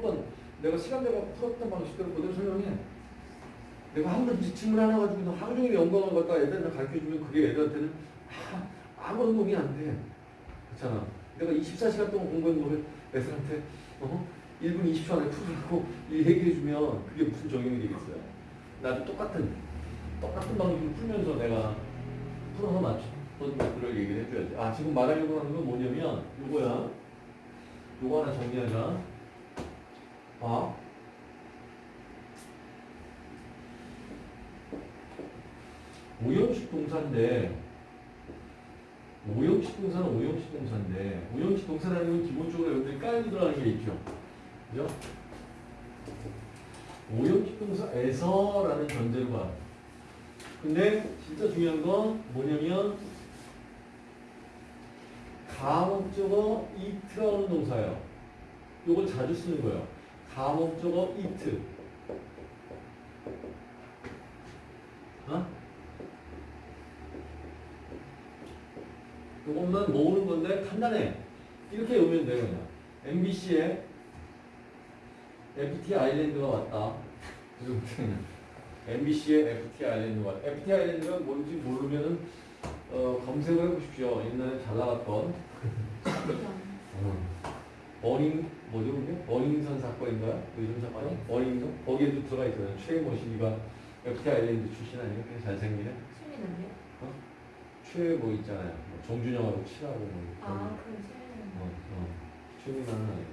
풀었던 내가 시간 내가 풀었던 방식대로 그대로 설명해. 내가 한 번 질문 하나 가지고 하루 종일 연구한 걸 갖다 애들한테 가르쳐주면 그게 애들한테는 아, 아무런 도움이 안 돼. 그렇잖아. 내가 24시간 동안 공부한 거를 애들한테 어? 1분 20초 안에 풀으라고 얘기해주면 그게 무슨 적용이 되겠어요. 나도 똑같은 똑같은 방식으로 풀면서 내가 풀어서 맞췄던 것들을 얘기를 해줘야지. 아 지금 말하려고 하는 건 뭐냐면 요거야. 요거 하나 정리하자. 봐. 오형식 동사인데 오형식 동사는 오형식 동사인데 오형식 동사라는 건 기본적으로 여러분들이 깔고 들어가는 게 있죠. 그죠? 오형식 동사에서라는 전제로 봐. 근데 진짜 중요한 건 뭐냐면 가목적어 it라는 동사예요. 요걸 자주 쓰는 거예요. 가목적어 it. 어? 요것만 모으는 건데 간단해. 이렇게 외우면 돼요, 그냥. MBC에 FT 아일랜드가 왔다. MBC에 FT 아일랜드가 왔다. FT 아일랜드가 뭔지 모르면은 어, 검색을 해보십시오. 옛날에 잘 나갔던 버닝 뭐죠 그게? 버닝선 사건인가요? 뭐 이런 사건이? 버닝선? 거기에도 들어가 있어요. 최모 씨가 FT 아일랜드 출신 아니에요? 그냥 잘생기네. 수민은요? 최뭐 있잖아요. 뭐 정준영하고 친하고 뭐. 아, 그럼 수민은. 어, 어. 최민아는 아니고.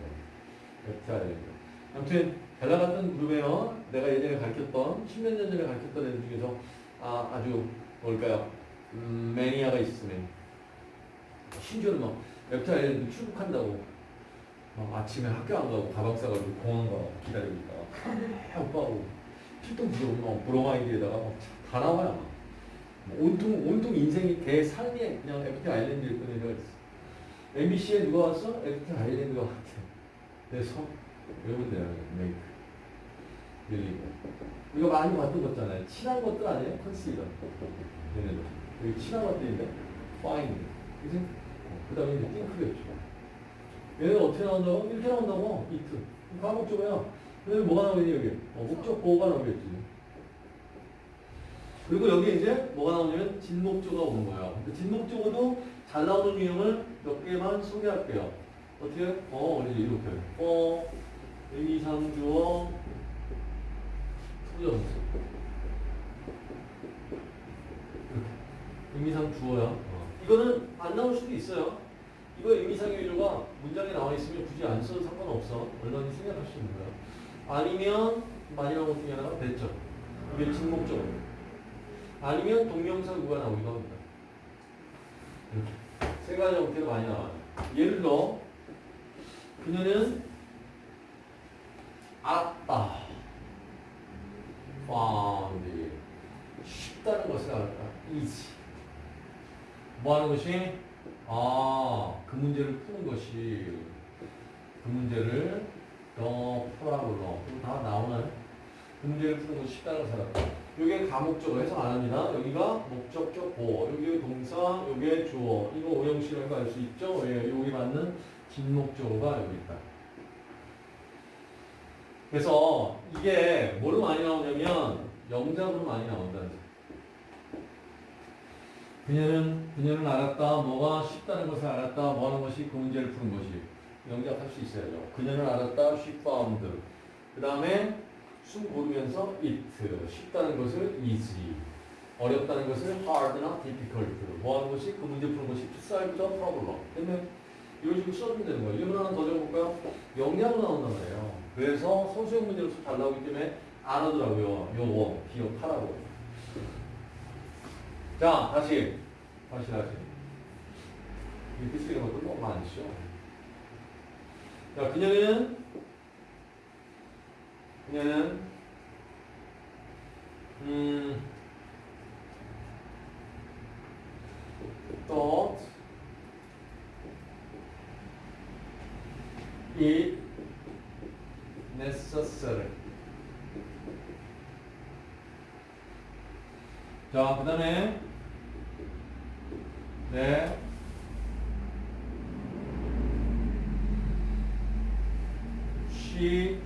FT 아일랜드. 아무튼 잘 나갔던 그룹에요. 내가 예전에 가르쳤던 10몇 년 전에 가르쳤던 애들 중에서 아, 아주 뭘까요? 음, 매니아가 있으면 심지어는 막 아일랜드 출국한다고 막 아침에 학교 안 가고 가방 싸가지고 공항 가고 있다가 해 오빠하고 필통 들어오면 막 브로마이드에다가 막다 나와요. 막. 뭐 온통 온통 인생이 대 삶이 그냥 FT 아일랜드일 뿐 애가 있어. MBC에 누가 왔어? FT 아일랜드가 왔대. 그래서 외우면 돼요. make. 늘리고. 우리가 많이 봤던 거 있잖아요. 친한 것들 아니에요? consider. 얘네들. 여기 친한 것들인데 find. 그지? 그 다음에 think겠죠. 얘는 어떻게 나온다고? 이렇게 나온다고. it. 가목적어야. 그다음에 뭐가 나오겠니 여기? 어, 목적 보어가 나오겠지. 그리고 여기 이제 뭐가 나오냐면 진목적어가 오는 거예요. 그 진목적어도 잘 나오는 유형을 몇 개만 소개할게요. 어떻게? 어, 이제 이렇게. 어, 의미상주어, 투정수. 의미상 주어야. 어. 이거는 안 나올 수도 있어요. 이거 의미상의 위조가 안 써도 상관없어. 얼마든지 생각할 수 있는 거야. 아니면 것 중에 하나가 됐죠. 이게 진목적어. 아니면 동명사구가 나오기도 합니다. 이렇게. 세 가지 형태로 많이 나와요. 예를 들어, 그녀는 알았다. found. 쉽다는 것을 알았다. easy. 뭐 하는 것이? 아, 그 문제를 푸는 것이, 그 문제를 너. 그럼 다 나오나요? 그 문제를 푸는 것이 쉽다는 알았다. 이게 가목적어 해석 안 합니다. 여기가 목적격 보어, 여기 동사, 여기 주어. 이거 오형식이라는 거 알 수 있죠? 왜? 여기 맞는 진목적어가 여기 있다. 그래서 이게 뭘로 많이 나오냐면 영작으로 많이 나온다는 거예요. 그녀는 그녀는 알았다. 뭐가 쉽다는 것을 알았다. 뭐 하는 것이 그 문제를 푸는 것이 영작할 수 있어야죠. 그녀는 알았다. she found. 그 다음에 숨 고르면서 it. 쉽다는 것을 easy. 어렵다는 것을 hard나 difficult. 뭐 하는 것이 그 문제 푸는 것이 to solve the problem. 그러면 이런 식으로 써주면 되는 거예요. 이거 하나 더 적어볼까요? 영양으로 나온단 말이에요. 그래서 소수형 문제로서 잘 나오기 때문에 안 하더라고요. 요거 기억하라고. 자, 다시. 다시, 다시. 이렇게 쓰는 것도 너무 많죠. 자, 그녀는, 그녀는, 음, thought it necessary. 자, 그 다음에, 네. MBC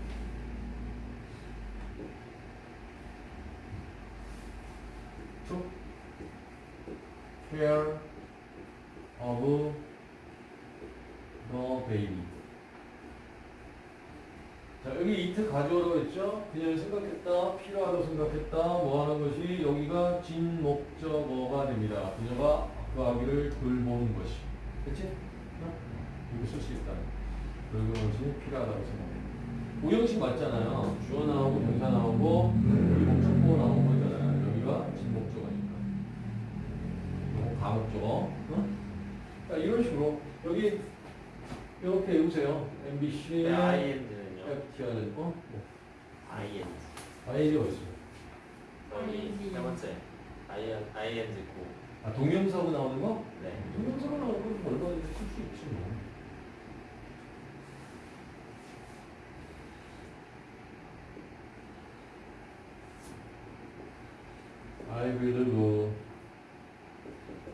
took care of the baby. 자, 여기 이트 가져오라고 했죠? 그냥 생각했다, 필요하다고 생각했다, 뭐 하는 것이 여기가 진 목적어가 됩니다. 그녀가 그 아기를 돌보는 것이. 그치? 어? 이거 쓸 수 있다. 돌보는 것이 필요하다고 생각해. 오형식 맞잖아요. 주어 나오고 동사 나오고 여기 목적어 나오는 거잖아요. 여기가 진 목적어니까. 이거 가목적어. 어? 자, 이런 식으로 여기 이렇게 외우세요. MBC 네, IND는요? FTR은 어? IND. 아이디가 있어요. 저희 IND. 세 번째. IN, IND 고. 아 동명사고 나오는 거? 네. 동명사고 나오는 건 얼마든지 쓸수 있지 뭐. I believe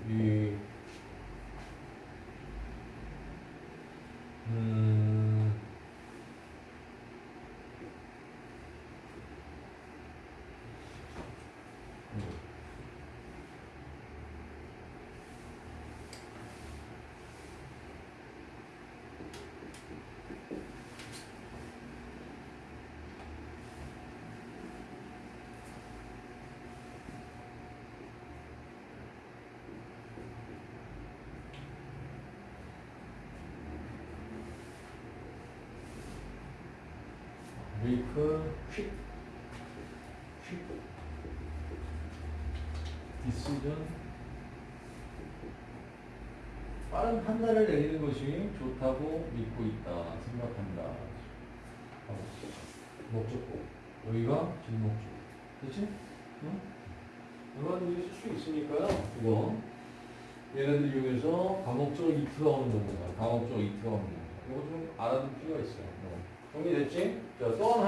이 음, 음. Make quick quick decision 빠른 판단을 내리는 것이 좋다고 믿고 있다 생각한다. 목적고. 여기가 진목적. 그렇지? 응? 얼마든지 쓸수 있으니까요. 이거. 얘네들 이용해서 과목적 이트가 오는 겁니다 과목적 이트가 오는 겁니다 이거 좀 알아둘 필요가 있어요. 뭐. 정리됐지? 자, 또 하나